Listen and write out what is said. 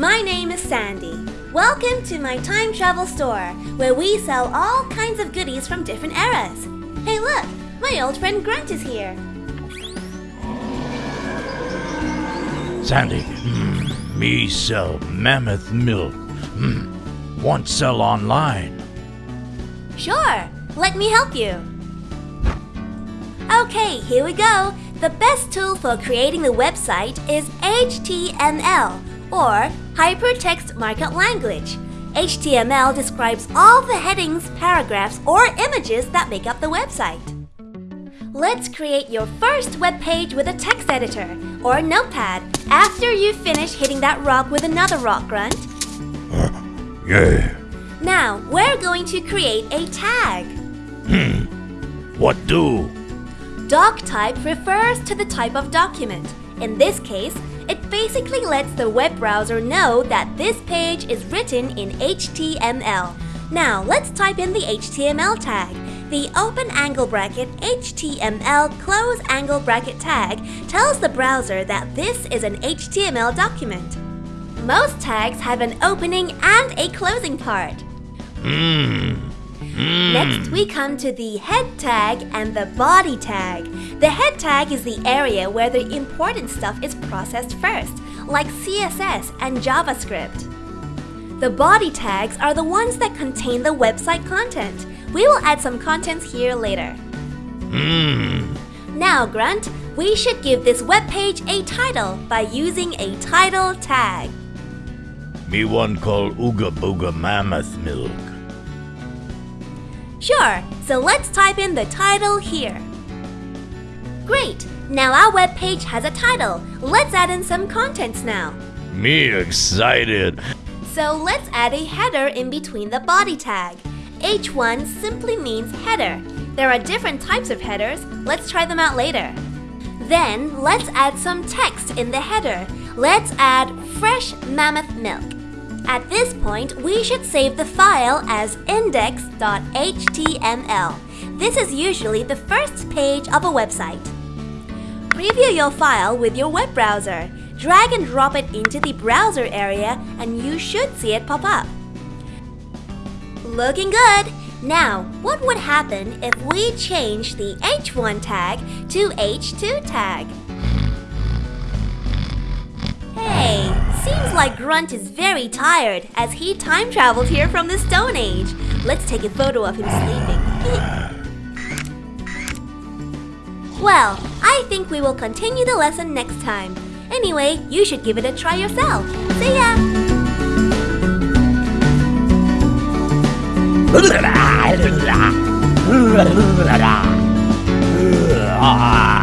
My name is Sandy. Welcome to my time travel store, where we sell all kinds of goodies from different eras. Hey look, my old friend Grunt is here. Sandy, mm, me sell mammoth milk. Mm, want sell online. Sure, let me help you. Okay, here we go. The best tool for creating the website is HTML, or Hypertext Markup Language. HTML describes all the headings, paragraphs, or images that make up the website. Let's create your first web page with a text editor or notepad after you finish hitting that rock with another rock grunt. Yeah. Now, we're going to create a tag. Hmm. What do? Doc type refers to the type of document. In this case, it basically lets the web browser know that this page is written in HTML. Now, let's type in the HTML tag. The open angle bracket HTML close angle bracket tag tells the browser that this is an HTML document. Most tags have an opening and a closing part. Hmm. Mmm. Next, we come to the head tag and the body tag. The head tag is the area where the important stuff is processed first, like CSS and JavaScript. The body tags are the ones that contain the website content. We will add some contents here later. Mmm. Now, Grunt, we should give this web page a title by using a title tag. Me one call Ooga Booga Mammoth Milk. Sure, so let's type in the title here. Great! Now our web page has a title. Let's add in some contents now. Me excited. So let's add a header in between the body tag. H1 simply means header. There are different types of headers. Let's try them out later. Then let's add some text in the header. Let's add fresh mammoth milk. At this point, we should save the file as index.html. This is usually the first page of a website. Preview your file with your web browser. Drag and drop it into the browser area and you should see it pop up. Looking good! Now, what would happen if we change the H1 tag to H2 tag? Like Grunt is very tired as he time traveled here from the Stone Age. Let's take a photo of him sleeping. well, I think we will continue the lesson next time. Anyway, you should give it a try yourself. See ya! Ah.